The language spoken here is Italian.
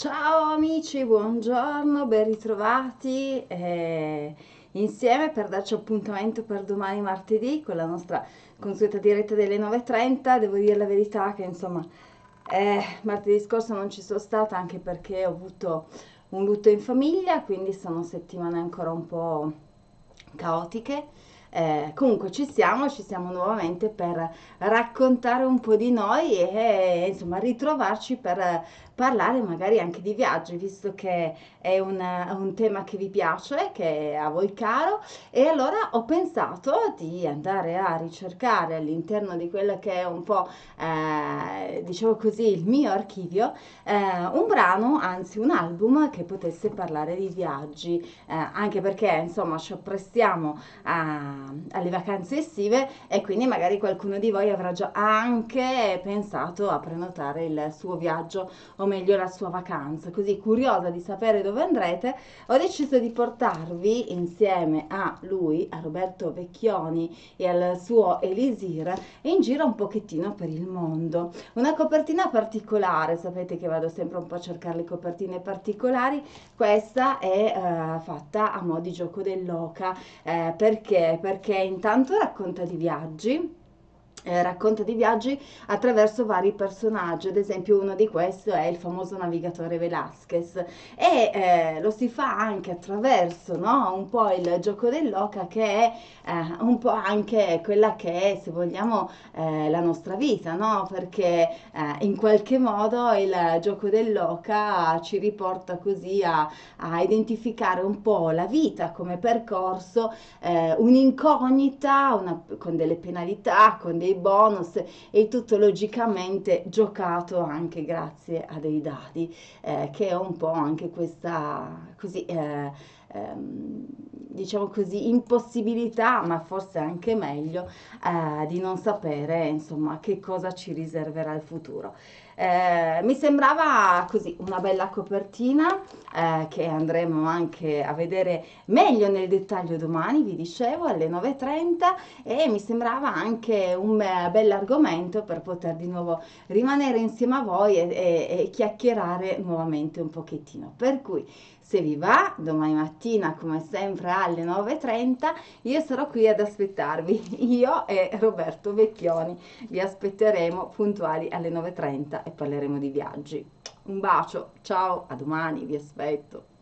Ciao amici, buongiorno, ben ritrovati eh, insieme per darci appuntamento per domani martedì con la nostra consueta diretta delle 9.30. Devo dire la verità che insomma eh, martedì scorso non ci sono stata anche perché ho avuto un lutto in famiglia, quindi sono settimane ancora un po' caotiche eh, comunque ci siamo, ci siamo nuovamente per raccontare un po' di noi e insomma ritrovarci per parlare magari anche di viaggi, visto che è un, un tema che vi piace, che è a voi caro, e allora ho pensato di andare a ricercare all'interno di quello che è un po', eh, diciamo così, il mio archivio, eh, un brano, anzi un album che potesse parlare di viaggi, eh, anche perché insomma ci apprestiamo a alle vacanze estive e quindi magari qualcuno di voi avrà già anche pensato a prenotare il suo viaggio o meglio la sua vacanza. Così curiosa di sapere dove andrete, ho deciso di portarvi insieme a lui, a Roberto Vecchioni e al suo Elisir in giro un pochettino per il mondo. Una copertina particolare, sapete che vado sempre un po' a cercare le copertine particolari, questa è uh, fatta a mo' di gioco dell'oca, eh, perché? Perché intanto racconta di viaggi, eh, racconta di viaggi attraverso vari personaggi, ad esempio uno di questi è il famoso navigatore Velasquez e eh, lo si fa anche attraverso no? un po' il gioco dell'oca che è eh, un po' anche quella che è se vogliamo eh, la nostra vita, no? perché eh, in qualche modo il gioco dell'oca ci riporta così a, a identificare un po' la vita come percorso, eh, un'incognita con delle penalità, con dei dei bonus e tutto logicamente giocato anche grazie a dei dadi eh, che è un po' anche questa così eh, ehm, diciamo così impossibilità ma forse anche meglio eh, di non sapere insomma che cosa ci riserverà il futuro eh, mi sembrava così una bella copertina eh, che andremo anche a vedere meglio nel dettaglio domani, vi dicevo, alle 9.30 e mi sembrava anche un bell'argomento per poter di nuovo rimanere insieme a voi e, e, e chiacchierare nuovamente un pochettino. Per cui se vi va, domani mattina come sempre alle 9.30 io sarò qui ad aspettarvi, io e Roberto Vecchioni vi aspetteremo puntuali alle 9.30 e parleremo di viaggi. Un bacio, ciao, a domani, vi aspetto.